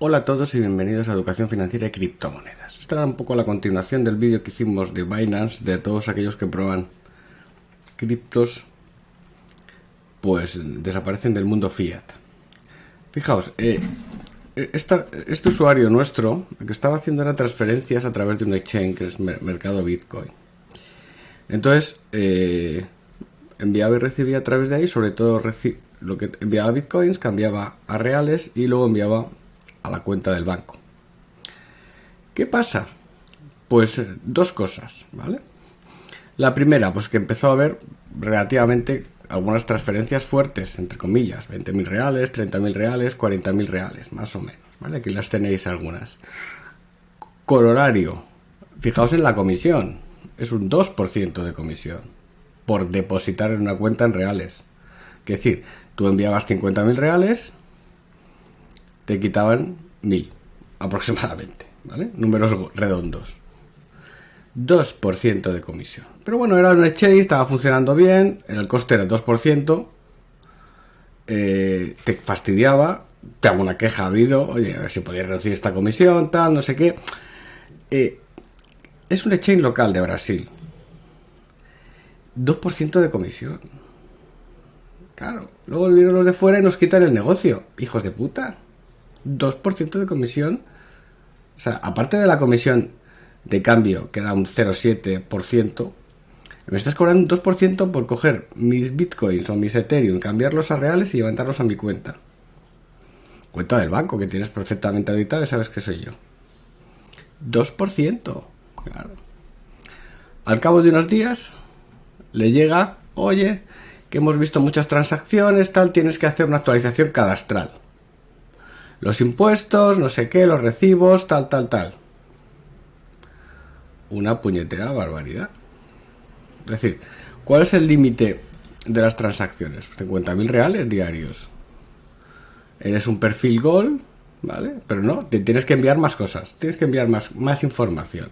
Hola a todos y bienvenidos a Educación Financiera y Criptomonedas. Esta era un poco la continuación del vídeo que hicimos de Binance, de todos aquellos que prueban criptos, pues desaparecen del mundo fiat. Fijaos, eh, este usuario nuestro, que estaba haciendo era transferencias a través de un exchange, que es Mercado Bitcoin. Entonces, eh, enviaba y recibía a través de ahí, sobre todo lo que enviaba bitcoins, cambiaba a reales y luego enviaba a la cuenta del banco. ¿Qué pasa? Pues eh, dos cosas, ¿vale? La primera, pues que empezó a haber relativamente algunas transferencias fuertes, entre comillas, 20.000 reales, 30.000 reales, 40.000 reales, más o menos, ¿vale? Aquí las tenéis algunas. Colorario, fijaos en la comisión, es un 2% de comisión por depositar en una cuenta en reales. Es decir, tú enviabas 50.000 reales, te quitaban 1.000 aproximadamente, ¿vale? Números redondos. 2% de comisión. Pero bueno, era un exchange, estaba funcionando bien, el coste era 2%, eh, te fastidiaba, te hago una queja ha habido, oye, a ver si podía reducir esta comisión, tal, no sé qué. Eh, es un exchange local de Brasil. 2% de comisión. Claro. Luego vienen los de fuera y nos quitan el negocio. Hijos de puta. 2% de comisión. O sea, aparte de la comisión de cambio, que da un 0,7%, me estás cobrando un 2% por coger mis bitcoins o mis Ethereum, cambiarlos a reales y levantarlos a mi cuenta. Cuenta del banco que tienes perfectamente auditada y sabes que soy yo. 2%. Claro. Al cabo de unos días, le llega, oye, que hemos visto muchas transacciones, tal, tienes que hacer una actualización cadastral. Los impuestos, no sé qué, los recibos, tal, tal, tal. Una puñetera barbaridad. Es decir, ¿cuál es el límite de las transacciones? 50.000 reales diarios. Eres un perfil Gold, ¿vale? Pero no, te tienes que enviar más cosas, tienes que enviar más, más información.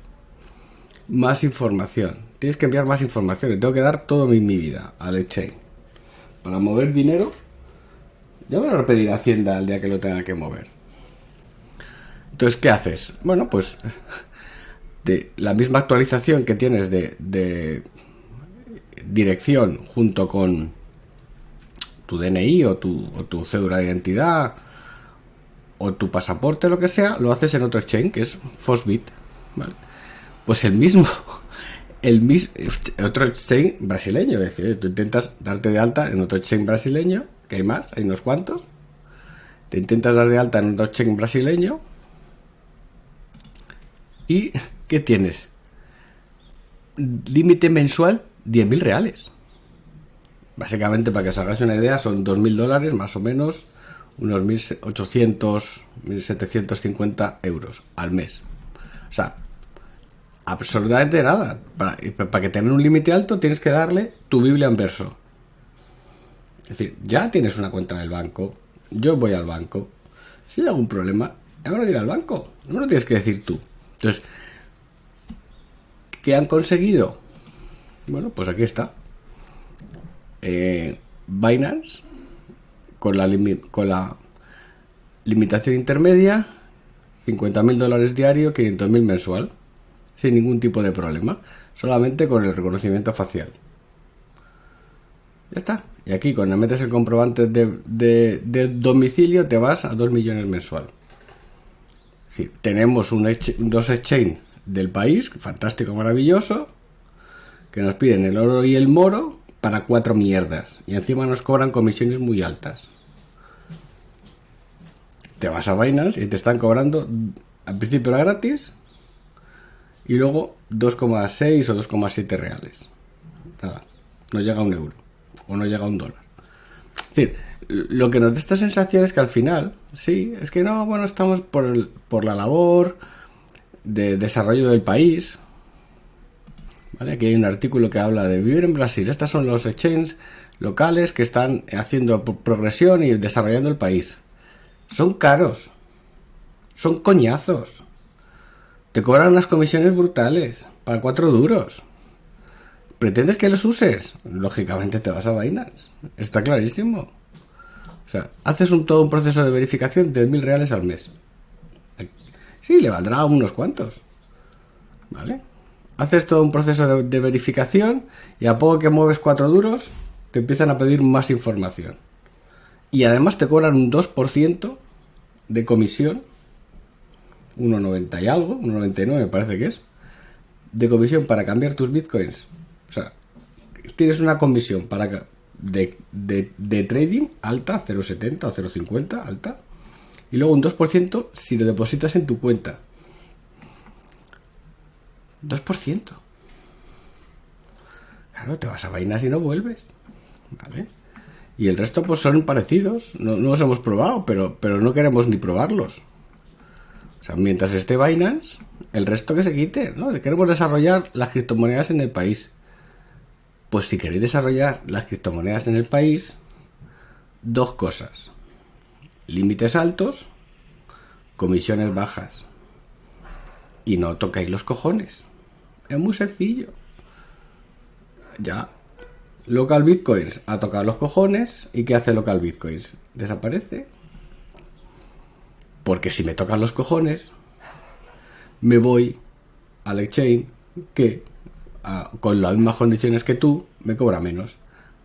Más información tienes que enviar más información. Le tengo que dar todo mi, mi vida al exchange. Para mover dinero, ya me lo pedir a Hacienda el día que lo tenga que mover. Entonces, ¿qué haces? Bueno, pues de la misma actualización que tienes de, de dirección junto con tu DNI o tu, o tu cédula de identidad o tu pasaporte, lo que sea, lo haces en otro exchange, que es Fosbit. ¿vale? Pues el mismo, el mismo otro exchange brasileño, es decir, tú intentas darte de alta en otro exchange brasileño, que hay más, hay unos cuantos, te intentas dar de alta en otro exchange brasileño y ¿qué tienes? Límite mensual 10.000 reales. Básicamente, para que os hagáis una idea, son 2.000 dólares más o menos, unos 1.800, 1.750 euros al mes. O sea, absolutamente nada. Para, que tenga un límite alto tienes que darle tu Biblia en verso. Es decir, ya tienes una cuenta del banco, yo voy al banco. Si hay algún problema, ahora ir al banco. No lo tienes que decir tú. Entonces, ¿qué han conseguido? Bueno, pues aquí está. Eh, Binance, con la, con la limitación intermedia, 50.000 dólares diario, 500.000 mensual sin ningún tipo de problema, solamente con el reconocimiento facial. Ya está. Y aquí cuando metes el comprobante de, domicilio te vas a 2 millones mensual. Tenemos un dos exchange del país, fantástico, maravilloso, que nos piden el oro y el moro para cuatro mierdas. Y encima nos cobran comisiones muy altas. Te vas a Binance y te están cobrando al principio era gratis y luego 2,6 o 2,7 reales. Nada, no llega a un euro o no llega a un dólar. Es decir, lo que nos da esta sensación es que al final, sí, es que no, bueno, estamos por, por la labor de desarrollo del país. ¿Vale? Aquí hay un artículo que habla de vivir en Brasil. Estos son los exchanges locales que están haciendo progresión y desarrollando el país. Son caros. Son coñazos. Te cobran unas comisiones brutales para cuatro duros. ¿Pretendes que los uses? Lógicamente te vas a vainas. Está clarísimo. O sea, haces un, todo un proceso de verificación de mil reales al mes. Sí, le valdrá unos cuantos. ¿Vale? Haces todo un proceso de, de verificación y a poco que mueves cuatro duros, te empiezan a pedir más información. Y además te cobran un 2% de comisión, 1,90 y algo, 1,99 me parece que es, de comisión para cambiar tus bitcoins. O sea, tienes una comisión para de, de, trading alta, 0,70 o 0,50 alta, y luego un 2% si lo depositas en tu cuenta. 2%. Claro, te vas a vainas y no vuelves. ¿Vale? Y el resto pues son parecidos. No, no los hemos probado, pero, pero no queremos ni probarlos. Sea, mientras esté Binance, el resto que se quite, ¿no? Queremos desarrollar las criptomonedas en el país. Pues si queréis desarrollar las criptomonedas en el país, dos cosas. Límites altos, comisiones bajas. Y no tocáis los cojones. Es muy sencillo. Ya. Local Bitcoins a tocar los cojones. ¿Y qué hace Local Bitcoins? Desaparece. Porque si me tocan los cojones, me voy al exchange que con las mismas condiciones que tú me cobra menos.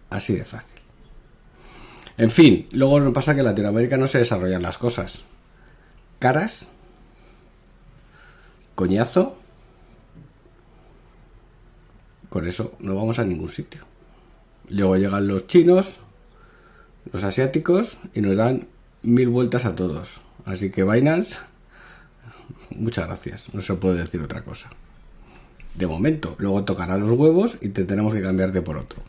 Así de fácil. En fin, luego nos pasa que en Latinoamérica no se desarrollan las cosas. Caras, coñazo, con eso no vamos a ningún sitio. Luego llegan los chinos, los asiáticos y nos dan mil vueltas a todos. Así que Binance Muchas gracias, no se puede decir otra cosa. De momento, luego tocará los huevos y te tenemos que cambiarte por otro.